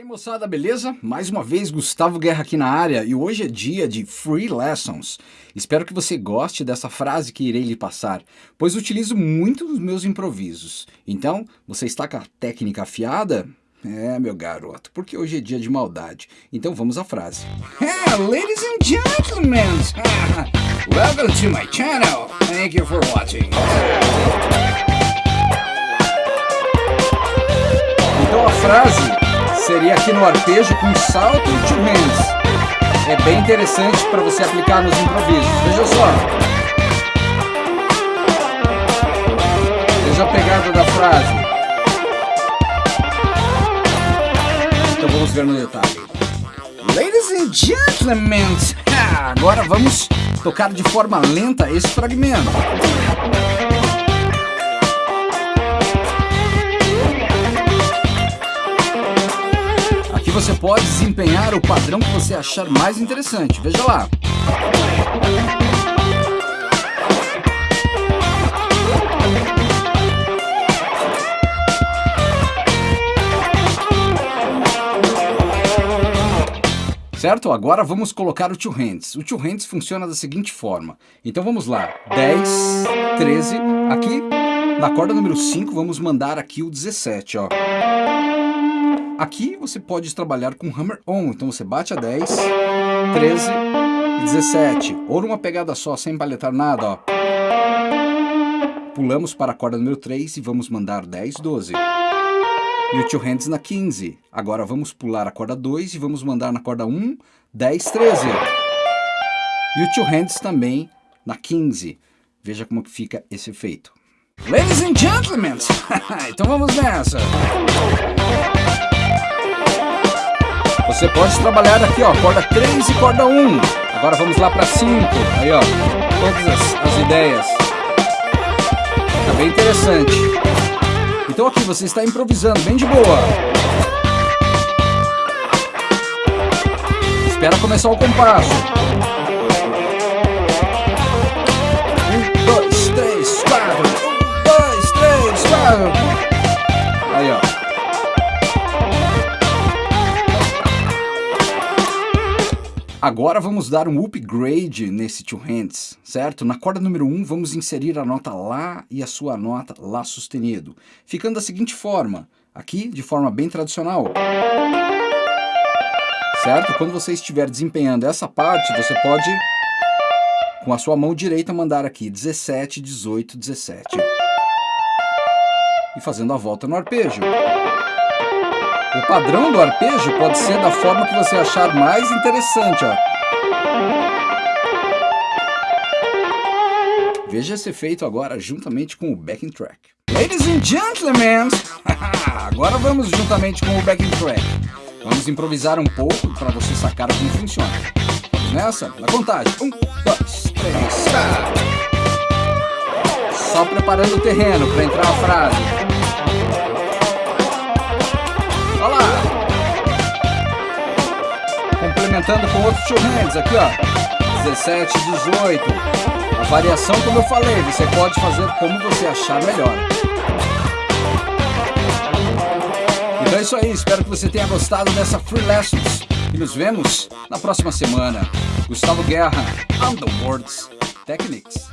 aí moçada, beleza? Mais uma vez Gustavo Guerra aqui na área e hoje é dia de Free Lessons. Espero que você goste dessa frase que irei lhe passar, pois utilizo muito nos meus improvisos. Então, você está com a técnica afiada? É, meu garoto, porque hoje é dia de maldade. Então vamos à frase. Yeah, ladies and gentlemen, welcome to my channel. Thank you for watching. Então a frase seria aqui no arpejo com salto e two hands. É bem interessante para você aplicar nos improvisos. Veja só. Veja a pegada da frase. Então vamos ver no detalhe. Ladies and gentlemen, agora vamos tocar de forma lenta esse fragmento. Aqui você pode desempenhar o padrão que você achar mais interessante. Veja lá. Certo? Agora vamos colocar o two hands. O two hands funciona da seguinte forma. Então vamos lá. 10, 13. Aqui, na corda número 5, vamos mandar aqui o 17, ó. Aqui você pode trabalhar com hammer on, então você bate a 10, 13 e 17, ou numa pegada só, sem paletar nada, ó. Pulamos para a corda número 3 e vamos mandar 10, 12. E o two hands na 15. Agora vamos pular a corda 2 e vamos mandar na corda 1, 10, 13. E o two hands também na 15. Veja como que fica esse efeito. Ladies and gentlemen, então vamos nessa. Você pode trabalhar aqui, ó, corda 3 e corda 1. Agora vamos lá para 5. Aí, ó, todas as, as ideias. Fica bem interessante. Então aqui você está improvisando bem de boa. Espera começar o compasso. Um, dois, três, quatro. Um, dois, três, quatro. Agora vamos dar um upgrade nesse two hands, certo? Na corda número 1 um, vamos inserir a nota Lá e a sua nota Lá sustenido, ficando da seguinte forma, aqui de forma bem tradicional. Certo? Quando você estiver desempenhando essa parte, você pode, com a sua mão direita, mandar aqui 17, 18, 17. E fazendo a volta no arpejo. O padrão do arpejo pode ser da forma que você achar mais interessante. Ó. Veja esse efeito agora juntamente com o backing track. Ladies and gentlemen, agora vamos juntamente com o backing track. Vamos improvisar um pouco para você sacar como funciona. Vamos nessa? Na contagem. Um, dois, três, quatro. Só preparando o terreno para entrar a frase. Complementando com outros two hands aqui, ó. 17, 18. A variação, como eu falei, você pode fazer como você achar melhor. Então é isso aí, espero que você tenha gostado dessa Free Lessons. E nos vemos na próxima semana. Gustavo Guerra, Underworlds Techniques.